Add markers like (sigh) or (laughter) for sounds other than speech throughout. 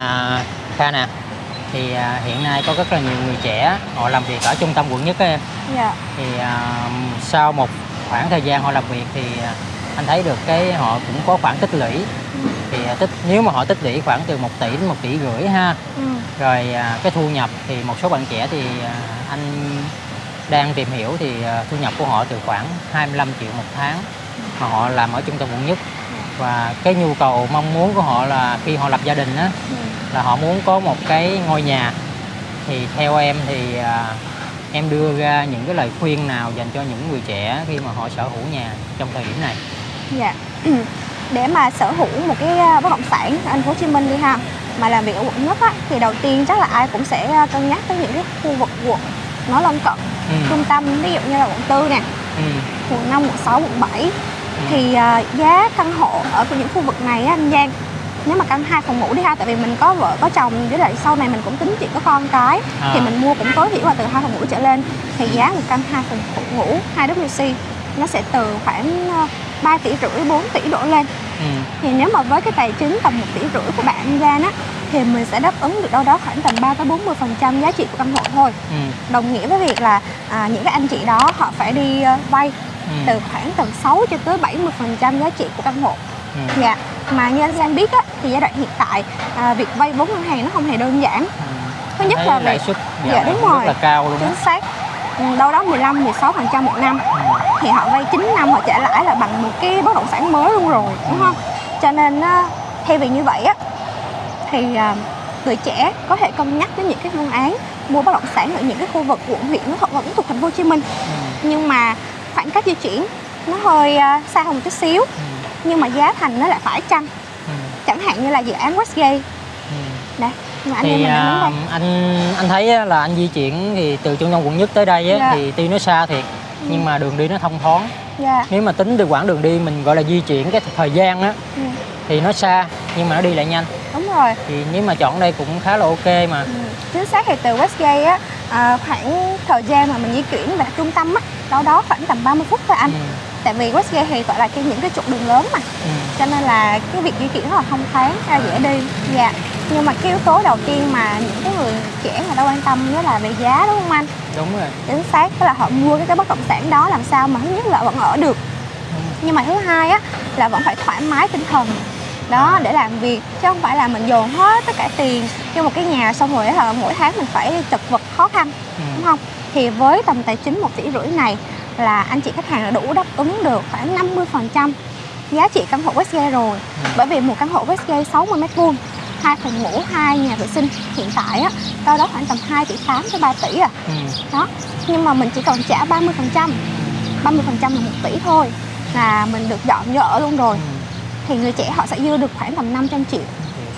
À, Kha nè, thì à, hiện nay có rất là nhiều người trẻ họ làm việc ở trung tâm quận nhất á em. Dạ. Thì à, sau một khoảng thời gian họ làm việc thì à, anh thấy được cái họ cũng có khoản tích lũy. Thì à, tích nếu mà họ tích lũy khoảng từ 1 tỷ đến 1 tỷ rưỡi ha. Ừ. Rồi à, cái thu nhập thì một số bạn trẻ thì à, anh đang tìm hiểu thì à, thu nhập của họ từ khoảng 25 triệu một tháng mà họ làm ở trung tâm quận nhất và cái nhu cầu mong muốn của họ là khi họ lập gia đình á Ừ. là họ muốn có một cái ngôi nhà thì theo em thì à, em đưa ra những cái lời khuyên nào dành cho những người trẻ khi mà họ sở hữu nhà trong thời điểm này Dạ. (clears throat) Để mà sở hữu một cái à, bất động sản ở thành phố Hồ Chí Minh đi ha mà làm việc ở quận nhất á, thì đầu tiên chắc là ai cũng sẽ à, cân nhắc tới những cái khu vực quận nó lân cận ừ. trung tâm ví dụ như là quận tư nè Ừ. quận 5, quận 6, quận 7 thì à, giá căn hộ ở những khu vực này anh Giang nếu mà căn hai phòng ngủ đi ha tại vì mình có vợ có chồng với lại sau này mình cũng tính chuyện có con cái À. thì mình mua cũng tối thiểu là từ hai phòng ngủ trở lên thì giá một căn hai phòng ngủ 2 WC nó sẽ từ khoảng à, 3 tỷ rưỡi 4 tỷ đổ lên Ừ. thì nếu mà với cái tài chính tầm 1 tỷ rưỡi của bạn Giang á thì mình sẽ đáp ứng được đâu đó khoảng tầm 3 tới 40 phần trăm giá trị của căn hộ thôi Ừ. đồng nghĩa với việc là à, những cái anh chị đó họ phải đi à, vay Ừ. từ khoảng tầm 6 cho tới 70 phần trăm giá trị của căn hộ Ừ. dạ mà như anh Giang biết á thì giai đoạn hiện tại à, việc vay vốn ngân hàng nó không hề đơn giản Ừ. thứ nhất Thấy là lãi suất Dạ, đúng rồi. rất là cao luôn chính xác ừ, đâu đó 15 16 phần trăm một năm Ừ. thì họ vay 9 năm họ trả lãi là bằng một cái bất động sản mới luôn rồi đúng không cho nên á, thay vì như vậy á thì à, người trẻ có thể cân nhắc đến những cái phương án mua bất động sản ở những cái khu vực quận huyện nó vẫn thuộc thành phố Hồ Chí Minh Ừ. nhưng mà khoảng cách di chuyển nó hơi à, xa hơn một chút xíu. Ừ. nhưng mà giá thành nó lại phải chăng? Ừ. chẳng hạn như là dự án Westgate. Ừ. đây mà anh em thì mình đang à, đây. anh anh thấy là anh di chuyển thì từ trung tâm quận nhất tới đây á, Dạ. thì tuy nó xa thiệt Ừ. nhưng mà đường đi nó thông thoáng. Dạ. Nếu mà tính từ quãng đường đi mình gọi là di chuyển cái thời gian á ừ, thì nó xa nhưng mà nó đi lại nhanh. Đúng rồi. Thì nếu mà chọn đây cũng khá là ok mà. Ừ, chính xác thì từ Westgate á à, khoảng thời gian mà mình di chuyển về trung tâm á đâu đó khoảng tầm 30 phút thôi anh. Ừ. tại vì Westgate thì gọi là cái những cái trục đường lớn mà. Ừ. cho nên là cái việc di chuyển rất là thông thoáng ra dễ đi. Dạ. Nhưng mà cái yếu tố đầu tiên mà những cái người trẻ người ta quan tâm đó là về giá đúng không anh? Đúng rồi. Chính xác tức là họ mua cái, cái bất động sản đó làm sao mà thứ nhất là vẫn ở được. Ừ. nhưng mà thứ hai á là vẫn phải thoải mái tinh thần đó để làm việc chứ không phải là mình dồn hết tất cả tiền cho một cái nhà xong rồi là mỗi tháng mình phải chật vật khó khăn Ừ. đúng không thì với tầm tài chính một tỷ rưỡi này là anh chị khách hàng đã đủ đáp ứng được khoảng 50 phần trăm giá trị căn hộ Westgate rồi Ừ. bởi vì một căn hộ Westgate 60 mét vuông hai phòng ngủ hai nhà vệ sinh hiện tại á đâu đó khoảng tầm 2 tỷ 8 tới 3 tỷ à Ừ. đó nhưng mà mình chỉ cần trả 30 phần trăm 30 phần trăm là 1 tỷ thôi là mình được dọn vô ở luôn rồi Ừ. thì người trẻ họ sẽ dư được khoảng tầm 500 triệu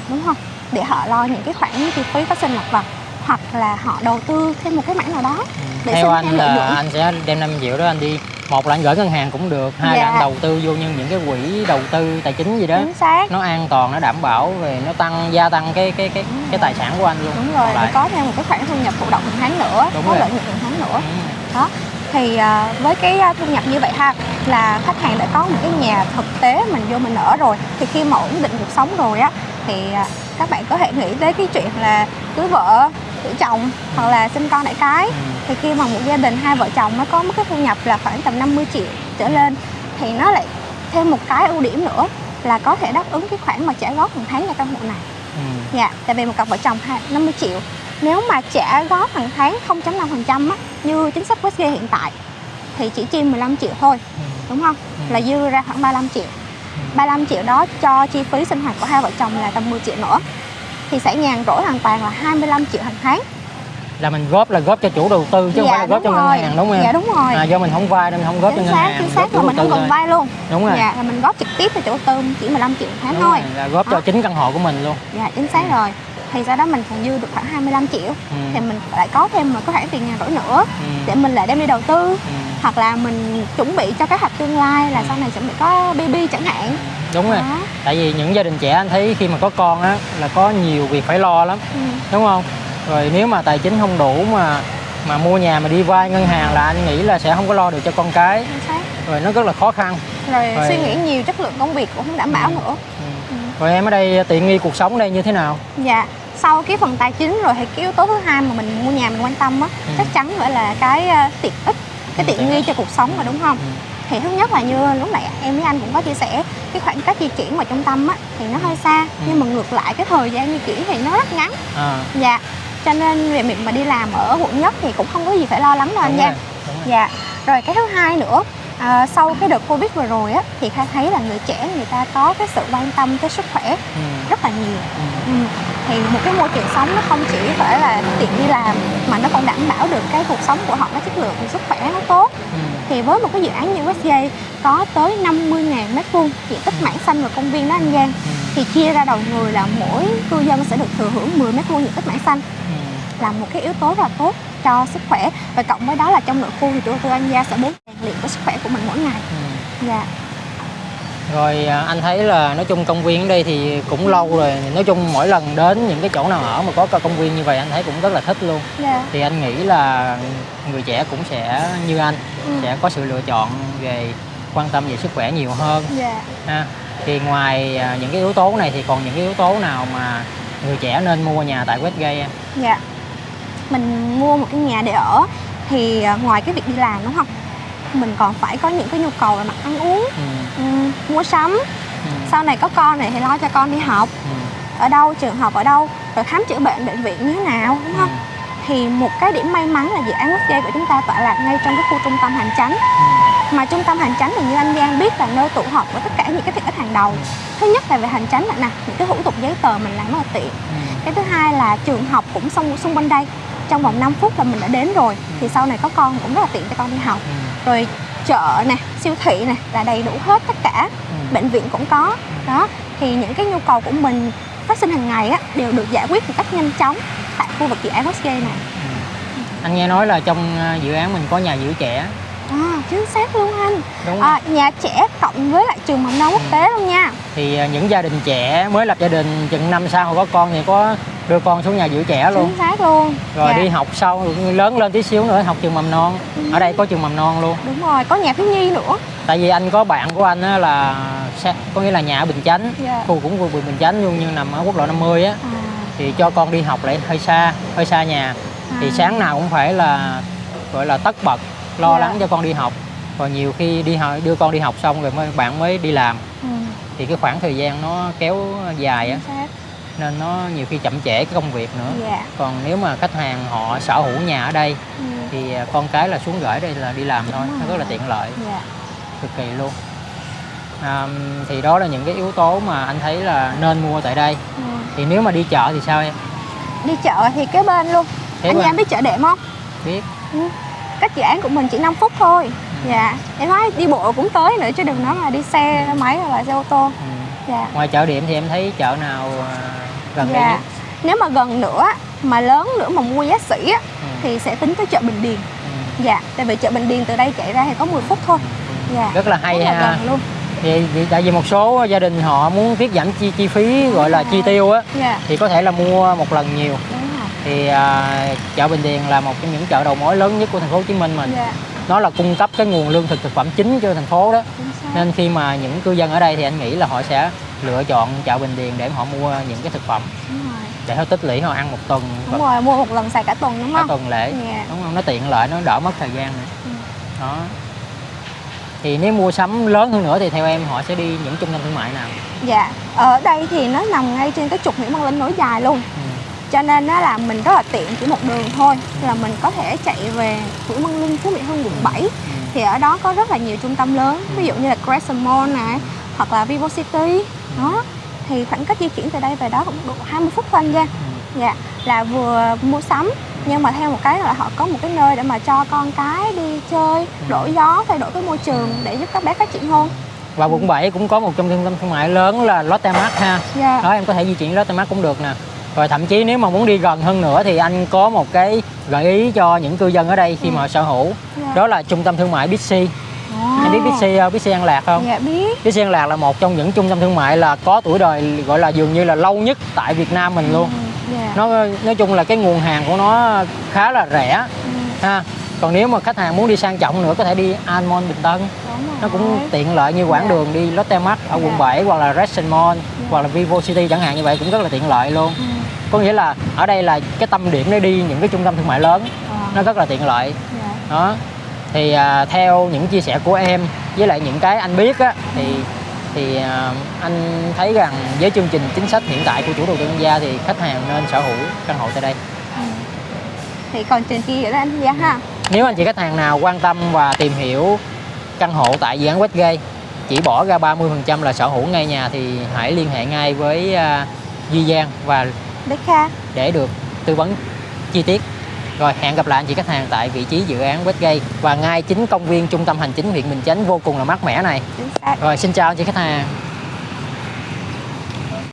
đúng không? Để họ lo những cái khoản chi phí phát sinh lặt vặt hoặc là họ đầu tư thêm một cái mảng nào đó Ừ. Để theo anh là anh sẽ đem 5 triệu đó anh đi một là anh gửi ngân hàng cũng được hai là Dạ. anh đầu tư vô như những cái quỹ đầu tư tài chính gì đó. Chính xác. Nó an toàn nó đảm bảo về nó tăng gia tăng cái cái cái cái tài sản của anh luôn. Đúng rồi có thêm một cái khoản thu nhập thụ động hàng tháng nữa Đúng có lợi nhuận hàng tháng nữa. Ừ. đó thì à, với cái à, thu nhập như vậy ha là khách hàng đã có một cái nhà thực tế mình vô mình ở rồi thì khi mà ổn định cuộc sống rồi á thì à, các bạn có thể nghĩ tới cái chuyện là cưới vợ cưới chồng hoặc là sinh con đại cái Ừ. thì khi mà một gia đình hai vợ chồng nó có một cái thu nhập là khoảng tầm 50 triệu trở lên thì nó lại thêm một cái ưu điểm nữa là có thể đáp ứng cái khoản mà trả góp hàng tháng cho căn hộ này Ừ. Dạ, tại vì một cặp vợ chồng hai- 50 triệu Nếu mà trả góp hàng tháng 0.5% á Như chính sách Westgate hiện tại Thì chỉ chi 15 triệu thôi, Ừ. đúng không? Ừ. Là dư ra khoảng 35 triệu. 35 triệu đó cho chi phí sinh hoạt của hai vợ chồng là tầm 10 triệu nữa Thì sẽ nhàn rỗi hoàn toàn là 25 triệu hàng tháng. Là mình góp là góp cho chủ đầu tư chứ không Dạ, phải là góp cho ngân hàng đúng không em? Dạ đúng rồi. À, do mình không vay nên mình không góp cho Chính ngân xác, hàng chính xác đầu mình không cần vay luôn. đúng rồi. Dạ, là mình góp trực tiếp cho chủ đầu tư chỉ 15 triệu tháng Đúng thôi. rồi, là góp cho Đó. chính căn hộ của mình luôn. Dạ, chính xác rồi Thì sau đó mình còn dư được khoảng 25 triệu ừ. Thì mình lại có thêm một cái khoản tiền nhàn rỗi nữa Ừ. Để mình lại đem đi đầu tư Ừ. hoặc là mình chuẩn bị cho kế hoạch tương lai là Ừ. sau này chuẩn bị có baby chẳng hạn đúng rồi đó tại vì những gia đình trẻ anh thấy khi mà có con á là có nhiều việc phải lo lắm ừ. đúng không rồi nếu mà tài chính không đủ mà mà mua nhà mà đi vay ngân hàng là anh nghĩ là sẽ không có lo được cho con cái rồi nó rất là khó khăn rồi Rồi. suy nghĩ nhiều chất lượng công việc cũng không đảm bảo Ừ. nữa ừ. ừ. rồi em ở đây tiện nghi cuộc sống đây như thế nào Dạ, sau cái phần tài chính rồi thì cái yếu tố thứ hai mà mình mua nhà mình quan tâm á, Ừ. chắc chắn phải là cái ờ, tiện ích, cái Ừ, tiện tiện nghi cho cuộc sống mà đúng không? Ừ. Thì thứ nhất là như lúc nãy em với anh cũng có chia sẻ cái khoảng cách di chuyển vào trung tâm á thì nó hơi xa, Ừ. nhưng mà ngược lại cái thời gian di chuyển thì nó rất ngắn. à, Dạ. Cho nên về việc mà đi làm ở quận nhất thì cũng không có gì phải lo lắng đâu anh nha. Dạ. Rồi cái thứ hai nữa à, sau cái đợt Covid vừa rồi á thì Khai thấy là người trẻ người ta có cái sự quan tâm tới sức khỏe Ừ, rất là nhiều. ừ, Ừ. Thì một cái môi trường sống nó không chỉ phải là tiện đi làm mà nó còn đảm bảo được cái cuộc sống của họ nó chất lượng sức khỏe nó tốt. ừ, Thì với một cái dự án như Westgate có tới 50.000 mét vuông diện tích mảng xanh và công viên đó anh Giang ừ, thì chia ra đầu người là mỗi cư dân sẽ được thừa hưởng 10 mét vuông diện tích mảng xanh ừ. là một cái yếu tố rất là tốt cho sức khỏe và cộng với đó là trong nội khu thì chủ đầu tư An Gia sẽ muốn luyện với sức khỏe của mình mỗi ngày. ừ. Dạ. Rồi à, anh thấy là nói chung công viên ở đây thì cũng lâu rồi Nói chung mỗi lần đến những cái chỗ nào ở mà có cái công viên như vậy anh thấy cũng rất là thích luôn Dạ. Thì anh nghĩ là người trẻ cũng sẽ như anh Ừ. Sẽ có sự lựa chọn về quan tâm về sức khỏe nhiều hơn Dạ. ha. Thì ngoài à, những cái yếu tố này thì còn những cái yếu tố nào mà người trẻ nên mua nhà tại Westgate em? Dạ. Mình mua một cái nhà để ở thì à, ngoài cái việc đi làm đúng không? Mình còn phải có những cái nhu cầu về mặt ăn uống, Ừ, ừm, mua sắm. ừ, Sau này có con này thì lo cho con đi học. Ừ, ở đâu, trường học ở đâu, rồi khám chữa bệnh bệnh viện như thế nào đúng không? Thì một cái điểm may mắn là dự án Westgate của chúng ta tọa lạc ngay trong cái khu trung tâm hành chánh. Ừ, mà trung tâm hành chánh thì như anh Giang biết là nơi tụ họp của tất cả những cái tiện ích hàng đầu. Thứ nhất là về hành chánh là nè những cái thủ tục giấy tờ mình làm rất là tiện. Ừ, cái thứ hai là trường học cũng xung xung quanh đây. Trong vòng 5 phút là mình đã đến rồi thì sau này có con cũng rất là tiện cho con đi học. Ừ, rồi chợ nè siêu thị nè là đầy đủ hết tất cả. Ừ. bệnh viện cũng có. Đó thì những cái nhu cầu của mình phát sinh hàng ngày á đều được giải quyết một cách nhanh chóng tại khu vực dự án Westgate này. Anh nghe nói là trong à, dự án mình có nhà giữ trẻ. À, chính xác luôn anh. Đúng à, nhà trẻ cộng với lại trường mầm non quốc tế luôn nha. Thì à, những gia đình trẻ mới lập gia đình chừng năm sau họ có con thì có đưa con xuống nhà giữ trẻ luôn. Chính xác luôn. Rồi Dạ. đi học sau lớn lên tí xíu nữa học trường mầm non. Ở đây có trường mầm non luôn. Đúng rồi có nhà thiếu nhi nữa. Tại vì anh có bạn của anh á là có nghĩa là nhà ở Bình Chánh. Dạ. khu cũng khu Bình Chánh luôn nhưng nằm ở quốc lộ 50 á. À, thì cho con đi học lại hơi xa hơi xa nhà. Thì à, sáng nào cũng phải là gọi là tất bật lo Dạ. lắng cho con đi học. Rồi nhiều khi đi học đưa con đi học xong rồi mới bạn mới đi làm. Ừ, thì cái khoảng thời gian nó kéo dài á nên nó nhiều khi chậm trễ cái công việc nữa. Dạ. Còn nếu mà khách hàng họ sở hữu nhà ở đây ừ, thì à, con cái là xuống gửi đây là đi làm thôi nó rất là tiện lợi. Dạ. Cực kỳ luôn. À, thì đó là những cái yếu tố mà anh thấy là nên mua tại đây. Ừ. thì nếu mà đi chợ thì sao em? Đi chợ thì kế bên luôn. Kế anh. Giang biết chợ đệm không? Biết. Ừ. cách dự án của mình chỉ 5 phút thôi. Ừ. dạ. Em nói đi bộ cũng tới nữa chứ đừng nói là đi xe máy hoặc là xe ô tô. Ừ. dạ. Ngoài chợ điểm thì em thấy chợ nào à, gần đây dạ. nhất? Nếu mà gần nữa mà lớn nữa mà mua giá sỉ á ừ. thì sẽ tính tới chợ Bình Điền. Ừ. dạ tại vì chợ Bình Điền từ đây chạy ra thì có 10 phút thôi. Ừ. dạ rất là hay rất là ha. gần luôn. Thì, thì tại vì một số gia đình họ muốn tiết giảm chi chi phí gọi là chi tiêu á dạ. thì có thể là mua một lần nhiều. Thì à, chợ Bình Điền là một trong những chợ đầu mối lớn nhất của thành phố Hồ Chí Minh mình. Dạ nó là cung cấp cái nguồn lương thực thực phẩm chính cho thành phố đó. Nên khi mà những cư dân ở đây thì anh nghĩ là họ sẽ lựa chọn chợ Bình Điền để họ mua những cái thực phẩm. Để họ tích lũy họ ăn một tuần. Đúng và rồi mua một lần xài cả tuần đúng cả không? tuần lễ. Dạ. Đúng không? Nó tiện lợi nó đỡ mất thời gian nữa. Ừ. đó. Thì nếu mua sắm lớn hơn nữa thì theo em họ sẽ đi những trung tâm thương mại nào? Dạ. Ở đây thì nó nằm ngay trên cái trục Nguyễn Văn Linh nối dài luôn. Ừ. cho nên nó là mình rất là tiện chỉ một đường thôi. Là mình có thể chạy về Nguyễn Văn Linh Phú Mỹ Hưng quận 7 Ừ. thì ở đó có rất là nhiều trung tâm lớn. Ví dụ như là Crescent Mall này hoặc là Vivo City. Đó. Thì khoảng cách di chuyển từ đây về đó cũng độ 20 phút thôi anh Giang Ừ. dạ là vừa mua sắm nhưng mà theo một cái là họ có một cái nơi để mà cho con cái đi chơi đổi gió thay đổi cái môi trường để giúp các bé phát triển hơn. Và quận 7 cũng có một trong trung tâm thương mại lớn là Lotte Mart ha. Dạ. Đó em có thể di chuyển Lotte Mart cũng được nè rồi thậm chí nếu mà muốn đi gần hơn nữa thì anh có một cái gợi ý cho những cư dân ở đây khi Ừ. mà sở hữu dạ. đó là trung tâm thương mại Bixi Ồ. em biết Bixi không? Bixi An Lạc không dạ biết Bixi An Lạc là một trong những trung tâm thương mại là có tuổi đời gọi là dường như là lâu nhất tại Việt Nam mình luôn Ừ, dạ nó nói chung là cái nguồn hàng của nó khá là rẻ Ừ. ha còn nếu mà khách hàng muốn đi sang trọng nữa có thể đi Almond Bình Tân nó cũng tiện lợi như quãng Dạ. đường đi Lotte Mart ở quận Dạ. 7 hoặc là Redson Mall Dạ. hoặc là Vivo City chẳng hạn như vậy cũng rất là tiện lợi luôn Ừ. có nghĩa là ở đây là cái tâm điểm để đi những cái trung tâm thương mại lớn. Ờ, nó rất là tiện lợi. Dạ. đó. Thì à, theo những chia sẻ của em với lại những cái anh biết á thì thì à, anh thấy rằng với chương trình chính sách hiện tại của chủ đầu tư quốc gia thì khách hàng nên sở hữu căn hộ tại đây. Ừ. thì còn trên kia nữa anh dạ ha. Nếu anh chị khách hàng nào quan tâm và tìm hiểu căn hộ tại dự án Westgate chỉ bỏ ra 30% là sở hữu ngay nhà thì hãy liên hệ ngay với à, Duy Giang và Bích Kha để được tư vấn chi tiết. Rồi hẹn gặp lại anh chị khách hàng tại vị trí dự án Westgate và ngay chính công viên trung tâm hành chính huyện Bình Chánh vô cùng là mát mẻ này. Rồi xin chào anh chị khách hàng.